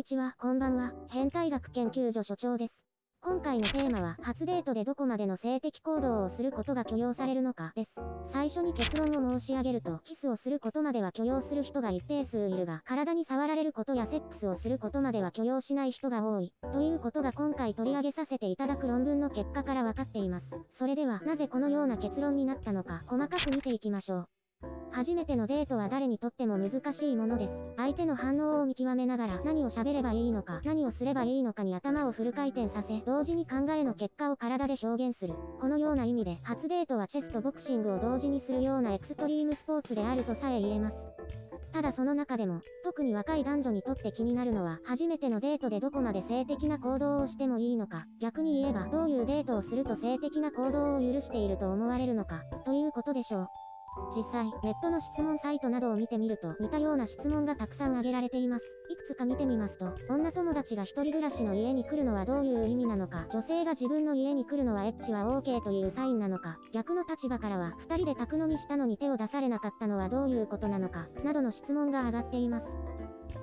にちは、こんばんは。変態学研究所所長です。今回のテーマは、初デートでどこまでの性的行動をすることが許容されるのか、です。最初に結論を申し上げると、キスをすることまでは許容する人が一定数いるが、体に触られることやセックスをすることまでは許容しない人が多い。ということが今回取り上げさせていただく論文の結果から分かっています。それでは、なぜこのような結論になったのか、細かく見ていきましょう。初めてのデートは誰にとっても難しいものです。相手の反応を見極めながら何を喋ればいいのか、何をすればいいのかに頭をフル回転させ、同時に考えの結果を体で表現する。このような意味で、初デートはチェスとボクシングを同時にするようなエクストリームスポーツであるとさえ言えます。ただその中でも、特に若い男女にとって気になるのは、初めてのデートでどこまで性的な行動をしてもいいのか、逆に言えば、どういうデートをすると性的な行動を許していると思われるのか、ということでしょう。実際、ネットの質問サイトなどを見てみると、似たような質問がたくさん挙げられています。いくつか見てみますと、女友達が一人暮らしの家に来るのはどういう意味なのか、女性が自分の家に来るのはエッチは OK というサインなのか、逆の立場からは、二人で宅飲みしたのに手を出されなかったのはどういうことなのか、などの質問が上がっています。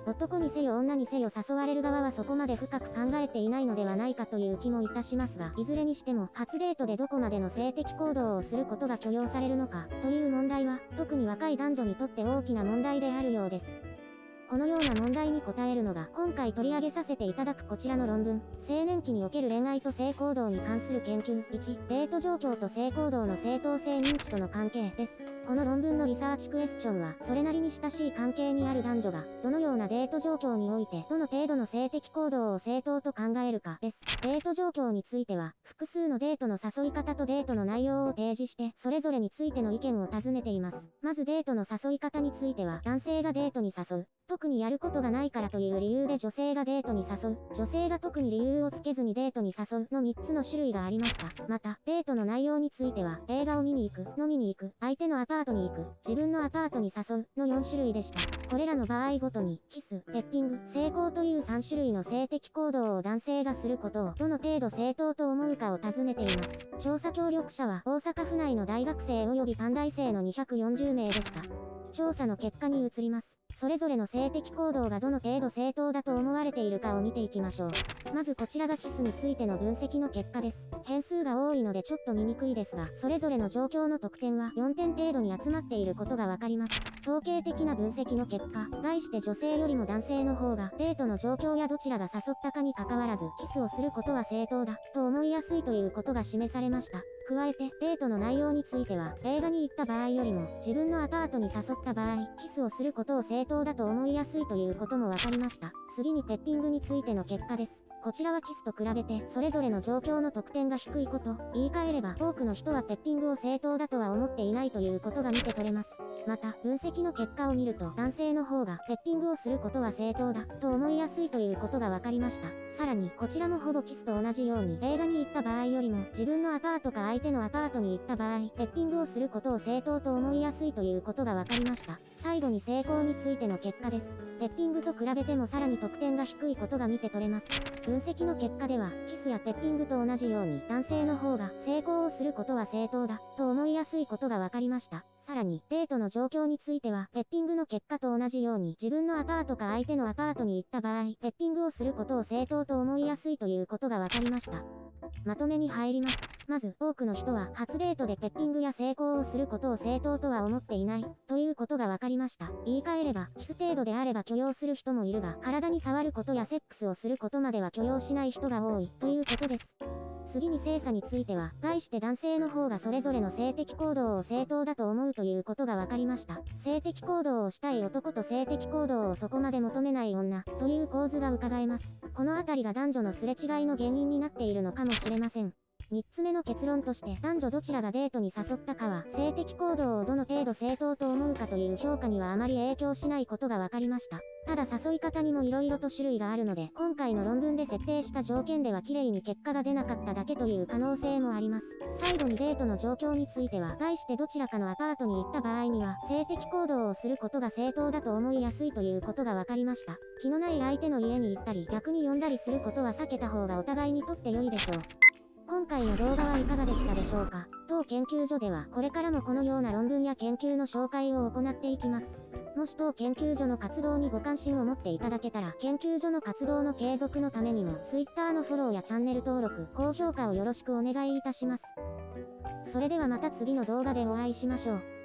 男にせよ女にせよ誘われる側はそこまで深く考えていないのではないかという気もいたしますが、いずれにしても、初デートでどこまでの性的行動をすることが許容されるのか、という問題は、特に若い男女にとって大きな問題であるようです。このような問題に答えるのが今回取り上げさせていただくこちらの論文、青年期における恋愛と性行動に関する研究1、デート状況と性行動の正当性認知との関係です。この論文のリサーチクエスチョンは、それなりに親しい関係にある男女が、どのようなデート状況において、どの程度の性的行動を正当と考えるかです。デート状況については、複数のデートの誘い方とデートの内容を提示して、それぞれについての意見を尋ねています。まずデートの誘い方については、男性がデートに誘う。特にやることがないからという理由で女性がデートに誘う。女性が特に理由をつけずにデートに誘うの3つの種類がありました。また、デートの内容については、映画を見に行く、飲みに行く、相手のアパートに行く、自分のアパートに誘うの4種類でした。これらの場合ごとに、キス、ペッティング、成功という3種類の性的行動を男性がすることを、どの程度正当と思うかを尋ねています。調査協力者は、大阪府内の大学生及び短大生の240名でした。調査の結果に移ります。それぞれの性的行動がどの程度正当だと思われているかを見ていきましょう。まずこちらがキスについての分析の結果です。変数が多いのでちょっと見にくいですが、それぞれの状況の得点は4点程度に集まっていることがわかります。統計的な分析の結果、概して女性よりも男性の方がデートの状況やどちらが誘ったかに関わらず、キスをすることは正当だと思いやすいということが示されました。加えて、デートの内容については、映画に行った場合よりも、自分のアパートに誘った場合、キスをすることを正当だと思いやすいということも分かりました。次にペッティングについての結果です。こちらはキスと比べて、それぞれの状況の得点が低いこと、言い換えれば、多くの人はペッティングを正当だとは思っていないということが見て取れます。また、分析の結果を見ると、男性の方が、ペッティングをすることは正当だ、と思いやすいということが分かりました。さらに、こちらもほぼキスと同じように、映画に行った場合よりも、自分のアパートか相手のアパートに行った場合、ペッティングをすることを正当と思いやすいということが分かりました。最後に成功につついての結果です。ペッティングと比べてもさらに得点が低いことが見て取れます。分析の結果では、キスやペッティングと同じように、男性の方が成功をすることは正当だ、と思いやすいことが分かりました。さらに、デートの状況については、ペッティングの結果と同じように、自分のアパートか相手のアパートに行った場合、ペッティングをすることを正当と思いやすいということが分かりました。まとめに入ります。まず、多くの人は、初デートでペッティングや成功をすることを正当とは思っていない、ということが分かりました。言い換えれば、キス程度であれば許容する人もいるが、体に触ることやセックスをすることまでは許容しない人が多い、ということです。次に精査については、概して男性の方がそれぞれの性的行動を正当だと思うということが分かりました。性的行動をしたい男と性的行動をそこまで求めない女、という構図が伺えます。このあたりが男女のすれ違いの原因になっているのかもしれません。3つ目の結論として男女どちらがデートに誘ったかは性的行動をどの程度正当と思うかという評価にはあまり影響しないことが分かりました。ただ誘い方にも色々と種類があるので今回の論文で設定した条件では綺麗に結果が出なかっただけという可能性もあります。最後にデートの状況については概してどちらかのアパートに行った場合には性的行動をすることが正当だと思いやすいということが分かりました。気のない相手の家に行ったり逆に呼んだりすることは避けた方がお互いにとって良いでしょう。今回の動画はいかがでしたでしょうか？当研究所ではこれからもこのような論文や研究の紹介を行っていきます。もし当研究所の活動にご関心を持っていただけたら、研究所の活動の継続のためにも、Twitter のフォローやチャンネル登録、高評価をよろしくお願いいたします。それではまた次の動画でお会いしましょう。